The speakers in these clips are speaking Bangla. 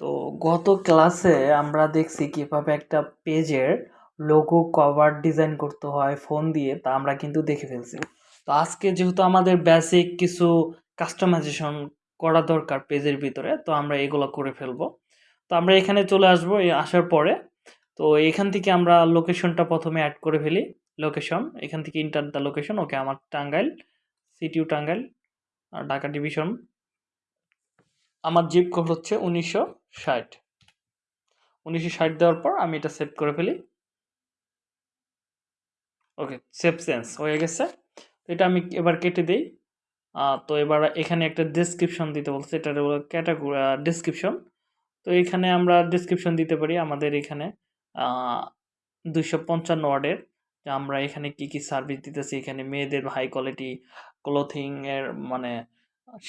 তো গত ক্লাসে আমরা দেখছি কীভাবে একটা পেজের লোগো কভার ডিজাইন করতে হয় ফোন দিয়ে, তা আমরা কিন্তু দেখে ফেলছি। তো আজকে যেহেতু আমাদের বেসিক কিছু কাস্টমাইজেশন করা দরকার পেজের ভিতরে, তো আমরা এগুলো করে ফেলব। তো আমরা এখানে চলে আসব আসার পরে। তো এখান থেকে আমরা লোকেশনটা প্রথমে অ্যাড করে ফেলি। লোকেশন এখান থেকে ইন্টার দ্য লোকেশন ওকে আমার টাঙ্গাইল সিটিউ টাঙ্গাইল, আর ঢাকা ডিভিশন আমার জিপ কোড হচ্ছে উনিশশো ষাট। উনিশশো ষাট দেওয়ার পর আমি এটা সেভ করে ফেলি। ওকে সেভ সেন্স হয়ে গেছে। এটা আমি এবার কেটে দিই। তো এবার এখানে একটা ডিসক্রিপশন দিতে বলছে, এটা ক্যাটাগরি ডিসক্রিপশন তো এখানে আমরা ডিসক্রিপশন দিতে পারি আমাদের এখানে দুইশো পঞ্চান্ন ওয়ার্ডের। যে আমরা এখানে কি কি সার্ভিস দিতেছি, এখানে মেয়েদের হাই কোয়ালিটি ক্লোথিংয়ের মানে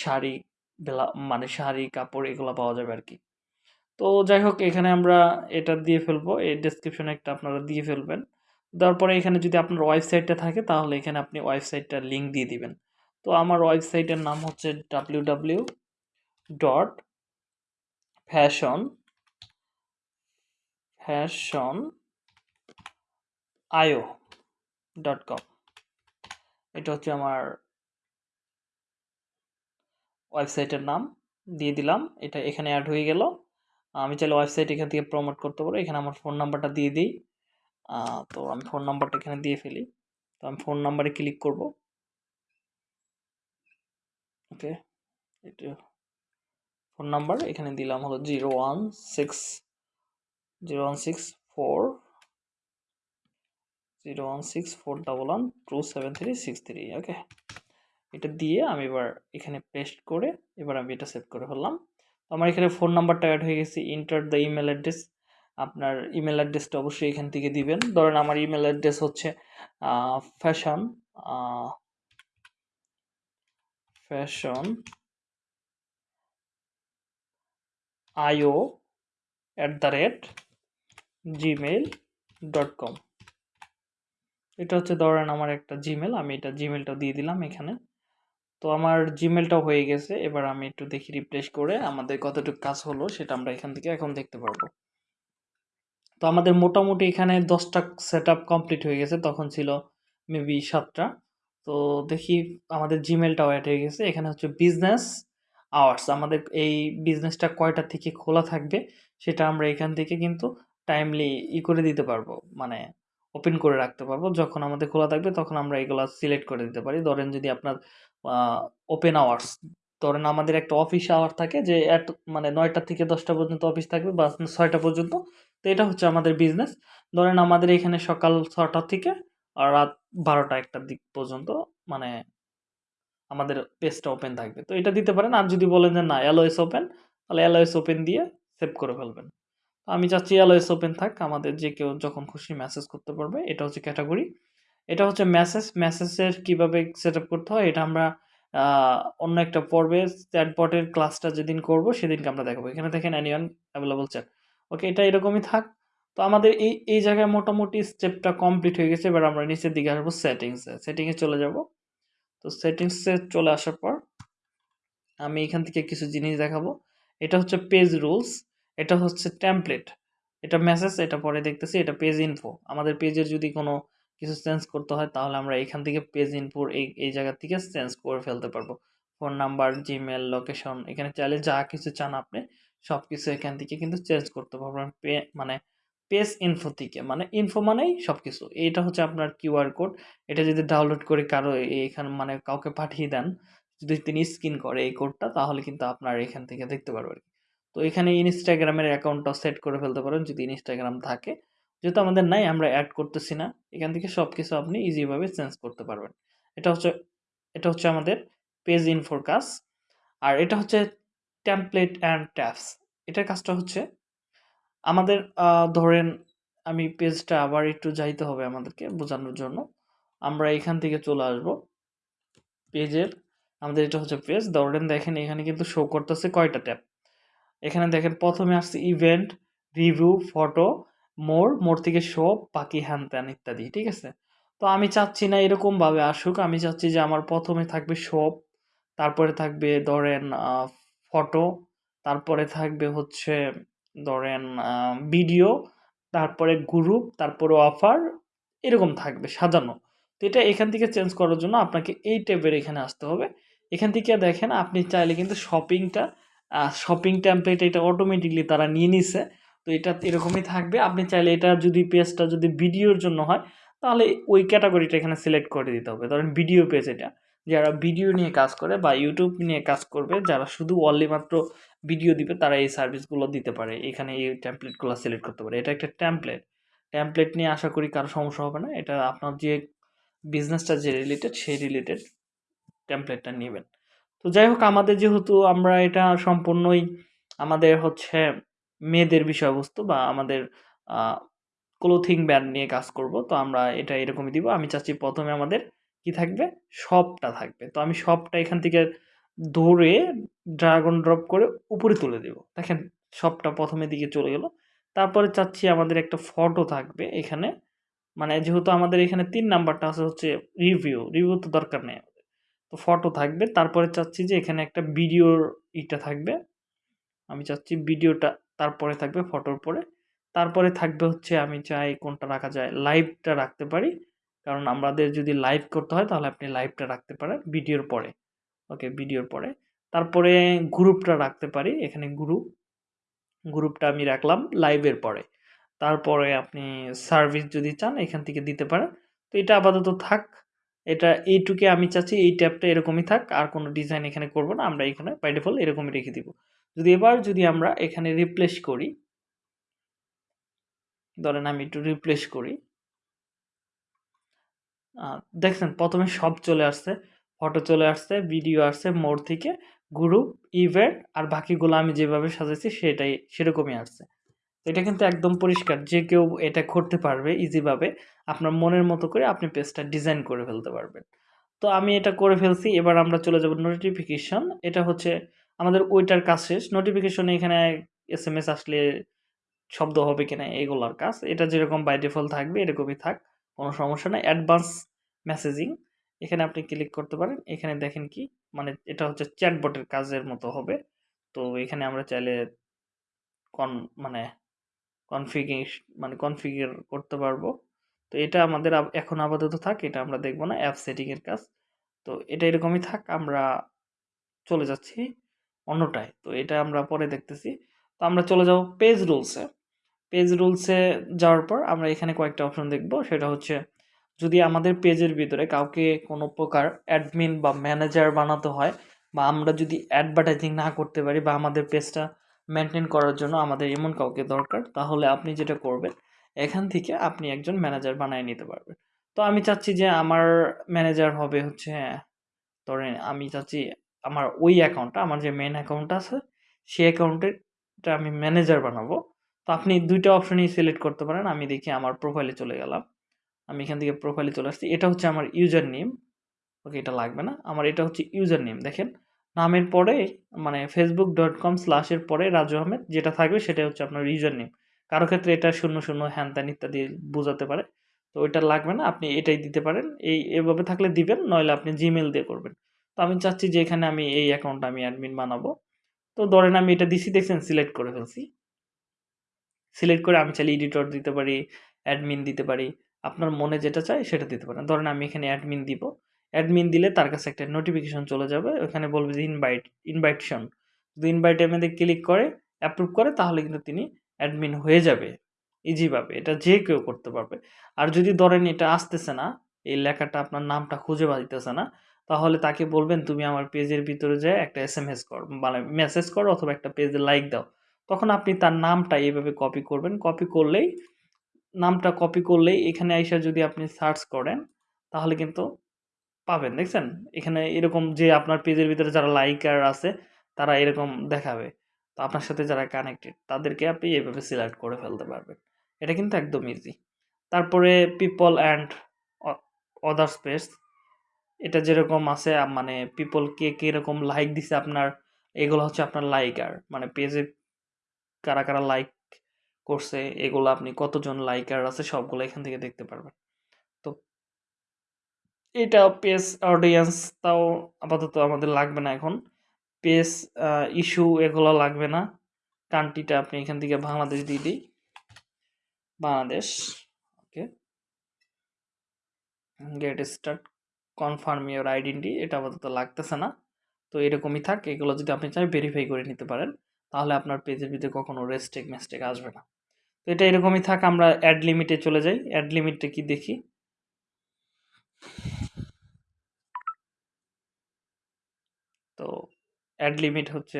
শাড়ি বেলা মানে শাড়ি, কাপড় এগুলো পাওয়া যাবে আর কি তো যাই হোক, এখানে আমরা এটা দিয়ে ফেলব। এই ডেসক্রিপশনে একটা আপনারা দিয়ে ফেলবেন। দেওয়ার পরে এখানে যদি আপনার ওয়েবসাইটটা থাকে, তাহলে এখানে আপনি ওয়েবসাইটটার লিঙ্ক দিয়ে দিবেন। তো আমার ওয়েবসাইটের নাম হচ্ছে W W dot fashion fashion IO dot com এটা হচ্ছে আমার ওয়েবসাইটের নাম দিয়ে দিলাম। এটা এখানে অ্যাড হয়ে গেল। আমি চাইলে ওয়েবসাইট এখান থেকে প্রমোট করতে পারব এখানে আমার ফোন নাম্বারটা দিয়ে দিই। তো আমি ফোন নাম্বারটা এখানে দিয়ে ফেলি। তো আমি ফোন নাম্বারে ক্লিক করব। ওকে এটা ফোন নাম্বার এখানে দিলাম হলো zero one six zero one six four zero one six four double one two seven three six three okay এটা দিয়ে আমি এবার এখানে পেস্ট করে এবার আমি এটা সেভ করে ফেললাম। আমার এখানে ফোন নাম্বারটা অ্যাড হয়ে গেছে ইন্টার দ্য ইমেল অ্যাড্রেস আপনার ইমেল অ্যাড্রেসটা অবশ্যই এখান থেকে দিবেন। ধরেন আমার ইমেল অ্যাড্রেস হচ্ছে fashion fashion IO at the rate Gmail dot com এটা হচ্ছে ধরেন আমার একটা জিমেল আমি এটা জিমেলটা দিয়ে দিলাম এখানে। তো আমার জিমেলটা হয়ে গেছে। এবার আমি একটু দেখি রিপ্লেস করে আমাদের কতটুকু কাজ হলো সেটা আমরা এখান থেকে এখন দেখতে পারব। তো আমাদের মোটামুটি এখানে দশটা সেট কমপ্লিট হয়ে গেছে, তখন ছিল মেবি সাতটা। তো দেখি আমাদের জিমেলটাও অ্যাড হয়ে গেছে। এখানে হচ্ছে বিজনেস আওয়ার্স আমাদের এই বিজনেসটা কয়টা থেকে খোলা থাকবে সেটা আমরা এখান থেকে কিন্তু টাইমলি ই করে দিতে পারব। মানে ওপেন করে রাখতে পারব। যখন আমাদের খোলা থাকবে তখন আমরা এগুলো সিলেক্ট করে দিতে পারি। ধরেন যদি আপনার ওপেন আওয়ার্স ধরেন আমাদের একটা অফিস আওয়ার থাকে যে এত মানে নয়টা থেকে দশটা পর্যন্ত অফিস থাকবে বা ছয়টা পর্যন্ত। তো এটা হচ্ছে আমাদের বিজনেস ধরেন আমাদের এখানে সকাল ছটা থেকে আর রাত বারোটা একটা দিক পর্যন্ত মানে আমাদের পেজটা ওপেন থাকবে। তো এটা দিতে পারেন। আর যদি বলেন যে না এলওএস ওপেন তাহলে এলওএস ওপেন দিয়ে সেভ করে ফেলবেন। আমি চাচ্ছি এলওএস ওপেন থাক। আমাদের যে কেউ যখন খুশি মেসেজ করতে পারবে, এটা হচ্ছে ক্যাটাগরি এটা হচ্ছে মেসেজ, মেসেজের কীভাবে সেট করতে হয়, এটা আমরা অন্য একটা পর্বে চ্যাটবটের ক্লাসটা যেদিন করব, সেদিনকে আমরা দেখাবো। এখানে দেখেন অ্যানিয়ন অ্যাভেলেবল চ্যাট ওকে এটা এরকমই থাক। তো আমাদের এই এই জায়গায় মোটামুটি স্টেপটা কমপ্লিট হয়ে গেছে, এবার আমরা নিচের দিকে আসব সেটিংসে সেটিংয়ে চলে যাব। তো সেটিংসে চলে আসার পর আমি এখান থেকে কিছু জিনিস দেখাবো। এটা হচ্ছে পেজ রুলস এটা হচ্ছে ট্যাম্পলেট এটা মেসেজ এটা পরে দেখতেছি, এটা পেজ ইনফো আমাদের পেজের যদি কোনো কিছু চেঞ্জ করতে হয়, তাহলে আমরা এখান থেকে পেজ ইনফোর এই এই জায়গা থেকে চেঞ্জ করে ফেলতে পারব। ফোন নাম্বার জিমেল লোকেশন এখানে চাইলে যা কিছু চান আপনি সব কিছু এখান থেকে কিন্তু চেঞ্জ করতে পারবেন। পে মানে পেজ ইনফো থেকে মানে ইনফো মানেই সব কিছু এইটা হচ্ছে আপনার কিউআর কোড এটা যদি ডাউনলোড করে কারও এখানে মানে কাউকে পাঠিয়ে দেন, যদি তিনি স্ক্রিন করে এই কোডটা তাহলে কিন্তু আপনার এখান থেকে দেখতে পারবেন তো এখানে ইনস্টাগ্রামের অ্যাকাউন্টটা সেট করে ফেলতে পারেন, যদি ইনস্টাগ্রাম থাকে। যেহেতু আমাদের নাই, আমরা অ্যাড করতেছি না, এখান থেকে সব কিছু আপনি ইজিভাবে চেঞ্জ করতে পারবেন। এটা হচ্ছে এটা হচ্ছে আমাদের পেজ ইনফোর কাজ। আর এটা হচ্ছে ট্যাম্পলেট অ্যান্ড ট্যাপস এটার কাজটা হচ্ছে, আমাদের ধরেন আমি পেজটা আবার একটু যাইতে হবে আমাদেরকে বোঝানোর জন্য। আমরা এখান থেকে চলে আসব। পেজের আমাদের এটা হচ্ছে পেজ ধরেন দেখেন এখানে কিন্তু শো করতেছে কয়টা ট্যাপ এখানে দেখেন প্রথমে আসছে event review photo more more থেকে শো বাকি হ্যান ত্যান ইত্যাদি, ঠিক আছে? তো আমি চাচ্ছি না এরকমভাবে আসুক। আমি চাচ্ছি যে আমার প্রথমে থাকবে শপ তারপরে থাকবে ধরেন ফটো, তারপরে থাকবে হচ্ছে ধরেন ভিডিও তারপরে গ্রুপ তারপরে অফার এরকম থাকবে সাজানো। তো এটা এখান থেকে চেঞ্জ করার জন্য আপনাকে এই ট্যাবের এখানে আসতে হবে। এখান থেকে দেখেন, আপনি চাইলে কিন্তু শপিংটা শপিং টেমপ্লেট এটা অটোমেটিকলি তারা নিয়ে নিছে। তো এটা এরকমই থাকবে। আপনি চাইলে এটা যদি পেজটা যদি ভিডিওর জন্য হয়, তাহলে ওই ক্যাটাগরিটা এখানে সিলেক্ট করে দিতে হবে। ধরেন ভিডিও পেজ এটা। যারা ভিডিও নিয়ে কাজ করে বা ইউটিউব নিয়ে কাজ করবে, যারা শুধু অনলি মাত্র ভিডিও দিবে, তারা এই সার্ভিসগুলো দিতে পারে। এখানে এই ট্যাম্পলেটগুলো সিলেক্ট করতে পারে। এটা একটা ট্যাম্পলেট ট্যাম্পলেট নিয়ে আশা করি কারও সমস্যা হবে না। এটা আপনার যে বিজনেসটা যে রিলেটেড সেই রিলেটেড ট্যাম্পলেটটা নেবেন। তো যাই হোক, আমাদের যেহেতু আমরা এটা সম্পূর্ণই আমাদের হচ্ছে মেয়েদের বিষয়বস্তু বা আমাদের ক্লোথিং ব্যান্ড নিয়ে কাজ করব। তো আমরা এটা এরকমই দিব। আমি চাচ্ছি প্রথমে আমাদের কি থাকবে? শপটা থাকবে। তো আমি শপটা এখান থেকে ধরে ড্রাগন ড্রপ করে উপরে তুলে দেব। দেখেন শপটা প্রথমের দিকে চলে গেল। তারপরে চাচ্ছি আমাদের একটা ফটো থাকবে এখানে। মানে যেহেতু আমাদের এখানে তিন নাম্বারটা আছে হচ্ছে রিভিউ রিভিউ তো দরকার নেই আমাদের। তো ফটো থাকবে। তারপরে চাচ্ছি যে এখানে একটা ভিডিওর ইটা থাকবে। আমি চাচ্ছি ভিডিওটা তারপরে থাকবে ফটোর পরে। তারপরে থাকবে হচ্ছে আমি চাই কোনটা রাখা যায় লাইভটা রাখতে পারি। কারণ আমাদের যদি লাইভ করতে হয় তাহলে আপনি লাইভটা রাখতে পারেন ভিডিওর পরে। ওকে ভিডিওর পরে। তারপরে গ্রুপটা রাখতে পারি, এখানে গ্রুপ গ্রুপটা আমি রাখলাম লাইভের পরে। তারপরে আপনি সার্ভিস যদি চান এখান থেকে দিতে পারেন। তো এটা আপাতত থাক। এটা এইটুকে আমি চাচ্ছি, এই ট্যাবটা এরকমই থাক। আর কোনো ডিজাইন এখানে করব না। আমরা এখানে বাই এরকমই রেখে দিব। যদি এবার যদি আমরা এখানে রিপ্লেস করি, ধরেন আমি একটু রিপ্লেস করি দেখছেন প্রথমে সব চলে আসছে ফটো চলে আসছে ভিডিও আসছে মোড় থেকে গ্রুপ ইভেন্ট আর বাকিগুলো আমি যেভাবে সাজাইছি সেটাই, সেরকমই আসছে। এটা কিন্তু একদম পরিষ্কার, যে কেউ এটা করতে পারবে ইজিভাবে আপনার মনের মতো করে আপনি পেজটা ডিজাইন করে ফেলতে পারবেন। তো আমি এটা করে ফেলছি, এবার আমরা চলে যাব নোটিফিকেশন এটা হচ্ছে আমাদের ওইটার কাজ শেষ। নোটিফিকেশনে এখানে এস এম এস আসলে শব্দ হবে কিনা এগুলোর কাজ। এটা যেরকম বাই ডিফল্ট থাকবে, এরকমই থাক, কোনো সমস্যা নেই। অ্যাডভান্স মেসেজিং এখানে আপনি ক্লিক করতে পারেন। এখানে দেখেন কি মানে এটা হচ্ছে চ্যাটবটের কাজের মতো হবে। তো এখানে আমরা চাইলে কন মানে কনফিগেশ মানে কনফিগার করতে পারব। তো এটা আমাদের এখন আপাতত থাক, এটা আমরা দেখব না। অ্যাপ সেটিংয়ের কাজ। তো এটা এরকমই থাক, আমরা চলে যাচ্ছি। অন্যটায়। তো এটা আমরা পরে দেখতেছি। তো আমরা চলে যাব পেজ রুলসে পেজ রুলসে যাওয়ার পর আমরা এখানে কয়েকটা অপশন দেখব। সেটা হচ্ছে, যদি আমাদের পেজের ভিতরে কাউকে কোনো প্রকার অ্যাডমিন বা ম্যানেজার বানাতে হয় বা আমরা যদি অ্যাডভার্টাইজিং না করতে পারি বা আমাদের পেজটা মেনটেন করার জন্য আমাদের এমন কাউকে দরকার, তাহলে আপনি যেটা করবেন, এখান থেকে আপনি একজন ম্যানেজার বানিয়ে নিতে পারবেন। তো আমি চাচ্ছি যে আমার ম্যানেজার হবে হচ্ছে, ধরেন আমি চাচ্ছি আমার ওই অ্যাকাউন্টটা, আমার যে মেন অ্যাকাউন্ট আছে, সেই অ্যাকাউন্টেরটা আমি ম্যানেজার বানাবো। তো আপনি দুইটা অপশনই সিলেক্ট করতে পারেন, আমি দেখি আমার প্রোফাইলে চলে গেলাম। আমি এখান থেকে প্রোফাইলে চলে আসছি। এটা হচ্ছে আমার ইউজার নেম ওকে, এটা লাগবে না। আমার এটা হচ্ছে ইউজার নেম দেখেন। নামের পরে মানে ফেসবুক ডট কম স্ল্যাশের পরে রাজু আহমেদ, যেটা থাকবে সেটা হচ্ছে আপনার ইউজার নেম কারও ক্ষেত্রে এটা শূন্য শূন্য, হ্যান ত্যান ইত্যাদি বোঝাতে পারে। তো ওইটা লাগবে না, আপনি এটাই দিতে পারেন। এই এভাবে থাকলে দিবেন, নইলে আপনি জিমেল দিয়ে করবেন। তো আমি চাচ্ছি যে এখানে আমি এই অ্যাকাউন্টটা আমি অ্যাডমিন বানাবো। তো ধরেন আমি এটা দিছি দেখছেন সিলেক্ট করে ফেলছি। সিলেক্ট করে আমি চাইলে এডিটর দিতে পারি অ্যাডমিন দিতে পারি। আপনার মনে যেটা চাই সেটা দিতে পারেন। ধরেন আমি এখানে অ্যাডমিন দিব। অ্যাডমিন দিলে তার কাছে একটা নোটিফিকেশন চলে যাবে। ওখানে বলবে যে ইনভাইট ইনভাইটেশন যদি ইনভাইট মধ্যে ক্লিক করে অ্যাপ্রুভ করে, তাহলে কিন্তু তিনি অ্যাডমিন হয়ে যাবে। ইজিভাবে এটা যে কেউ করতে পারবে। আর যদি ধরেন এটা আসতেছে না, এই লেখাটা আপনার নামটা খুঁজে পাইতেছে না তাহলে তাকে বলবেন, তুমি আমার পেজের ভিতরে যায় একটা এস এম এস কর মানে মেসেজ করো অথবা একটা পেজে লাইক দাও। তখন আপনি তার নামটা এইভাবে কপি করবেন। কপি করলেই, নামটা কপি করলেই এখানে আইসা যদি আপনি সার্চ করেন, তাহলে কিন্তু পাবেন। দেখছেন? এখানে এরকম যে আপনার পেজের ভিতরে যারা লাইকার আছে, তারা এরকম দেখাবে। তো আপনার সাথে যারা কানেক্টেড তাদেরকে আপনি এইভাবে সিলেক্ট করে ফেলতে পারবেন। এটা কিন্তু একদম ইজি তারপরে পিপল অ্যান্ড অদার স্পেস এটা যেরকম আছে মানে পিপল কে কীরকম লাইক দিছে আপনার, এগুলো হচ্ছে আপনার লাইকার মানে পেজে কারা কারা লাইক করছে, এগুলো আপনি কতজন লাইকার আছে সবগুলো এখান থেকে দেখতে পারবেন। তো এটা পেজ অডিয়েন্স তাও আপাতত আমাদের লাগবে না এখন। পেজ ইস্যু এগুলো লাগবে না। কান্ট্রিটা আপনি এখান থেকে বাংলাদেশ দিয়ে দিই। Bangladesh okay get start confirm your identity এটা আপাতত লাগতেছে না। তো এরকমই থাক, এগুলো যদি আপনি চাই ভেরিফাই করে নিতে পারেন। তাহলে আপনার পেজের ভিতরে কখনো রেস্টেক মেস্টেক আসবে না। তো এটা এরকমই থাক, আমরা অ্যাড লিমিটে চলে যাই। অ্যাড লিমিটটা কি দেখি? তো অ্যাড লিমিট হচ্ছে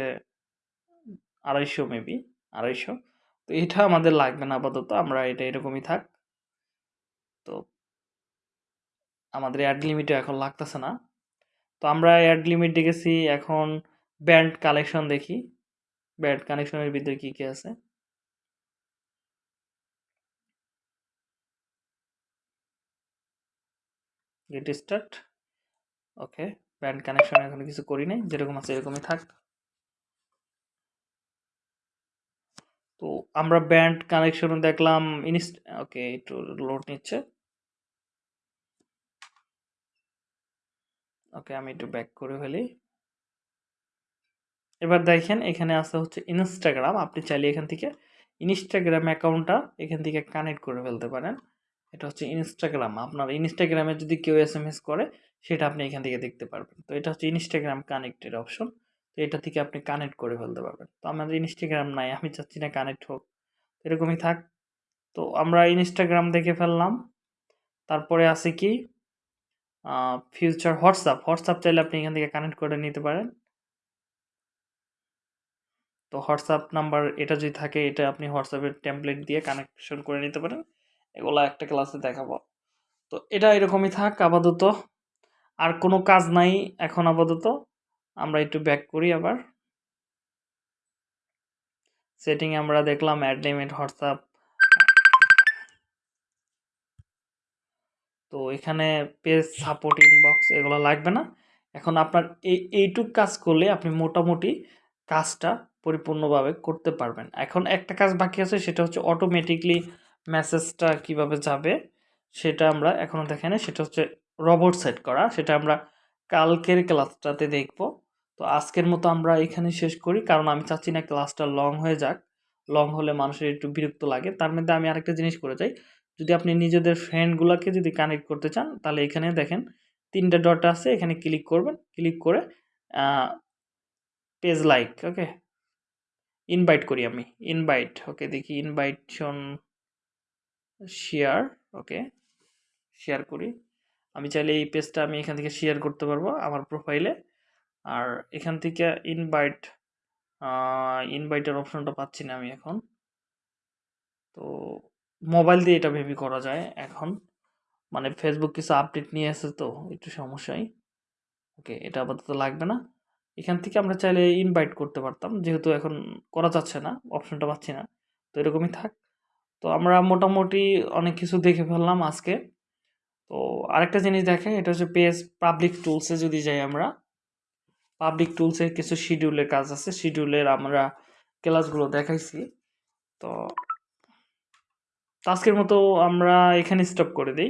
আড়াইশো মেবি আড়াইশো। তো এটা আমাদের লাগবে না আপাতত, আমরা এটা এরকমই থাক। তো আমাদের অ্যাড লিমিটও এখন লাগতেছে না। তো আমরা অ্যাড লিমিট দেখেছি এখন ব্যান্ড কালেকশন দেখি। ব্যান্ড কানেকশনের ভিতরে কী কী আছে? Get start okay band connection এখন কিছু করি নাই, যেরকম আছে এরকমই থাক। তো আমরা ব্যান্ড কানেকশন দেখলাম ইনস্ট ওকে একটু লোড নিচ্ছে। ওকে, আমি একটু ব্যাক করে ফেলি। এবার দেখেন, এখানে আছে হচ্ছে ইনস্টাগ্রাম আপনি চাইলে এখান থেকে ইনস্টাগ্রাম অ্যাকাউন্টটা এখান থেকে কানেক্ট করে ফেলতে পারেন। এটা হচ্ছে ইনস্টাগ্রাম আপনার ইনস্টাগ্রামে যদি কেউ এস এম এস করে, সেটা আপনি এখান থেকে দেখতে পারবেন। তো এটা হচ্ছে ইনস্টাগ্রাম কানেক্টেড অপশন তো এটা থেকে আপনি কানেক্ট করে ফেলতে পারবেন। তো আমাদের ইনস্টাগ্রাম নাই, আমি চাচ্ছি না কানেক্ট হোক। এরকমই থাক। তো আমরা ইনস্টাগ্রাম দেখে ফেললাম। তারপরে আছে কি? ফিউচার হোয়াটসঅ্যাপ হোয়াটসঅ্যাপ চাইলে আপনি এখান থেকে কানেক্ট করে নিতে পারেন। তো হোয়াটসঅ্যাপ নাম্বার এটা যদি থাকে, এটা আপনি হোয়াটসঅ্যাপের টেমপ্লেট দিয়ে কানেকশন করে নিতে পারেন। এগুলো একটা ক্লাসে দেখাবো। তো এটা এরকমই থাক আপাতত। আর কোনো কাজ নাই এখন আপাতত। আমরা একটু ব্যাক করি আবার। সেটিং আমরা দেখলাম অ্যাড হোয়াটসঅ্যাপ তো এখানে পেজ সাপোর্ট ইনবক্স এগুলো লাগবে না। এখন আপনার এই, এইটুক কাজ করলে আপনি মোটামুটি কাজটা পরিপূর্ণভাবে করতে পারবেন। এখন একটা কাজ বাকি আছে, সেটা হচ্ছে অটোমেটিকলি মেসেজটা কীভাবে যাবে, সেটা আমরা এখনও দেখেন। সেটা হচ্ছে রবট সেট করা, সেটা আমরা কালকের ক্লাসটাতে দেখব। তো আজকের মতো আমরা এখানে শেষ করি, কারণ আমি চাচ্ছি না ক্লাসটা লং হয়ে যাক। লং হলে মানুষের একটু বিরক্ত লাগে। তার মধ্যে আমি আরেকটা জিনিস করে যাই যদি আপনি নিজেদের ফ্রেন্ডগুলোকে যদি কানেক্ট করতে চান, তাহলে এখানে দেখেন তিনটা ডট আছে, এখানে ক্লিক করবেন ক্লিক করে পেজ লাইক ওকে ইনভাইট করি আমি ইনভাইট ওকে দেখি ইনভাইটশন শেয়ার ওকে শেয়ার করি, আমি চাইলে এই পেজটা আমি এখান থেকে শেয়ার করতে পারব আমার প্রোফাইলে আর এখান থেকে ইনভাইট ইনভাইটের অপশনটা পাচ্ছি না আমি এখন, তো মোবাইল দিয়ে এটা ভেবি করা যায় এখন। মানে ফেসবুক কিছু আপডেট নিয়ে আসে তো, একটু সমস্যাই। ওকে এটা আপাতত লাগবে না। এখান থেকে আমরা চাইলে ইনভাইট করতে পারতাম, যেহেতু এখন করা যাচ্ছে না অপশনটা পাচ্ছি না। তো এরকমই থাক। তো আমরা মোটামুটি অনেক কিছু দেখে ফেললাম আজকে। তো আরেকটা জিনিস দেখেন, এটা হচ্ছে পেজ পাবলিক টুলসে যদি যাই আমরা। পাবলিক টুলসের কিছু শিডিউলের কাজ আছে শিডিউলের আমরা ক্লাসগুলো দেখাইছি। আজকের মতো আমরা এখানে স্টপ করে দিই।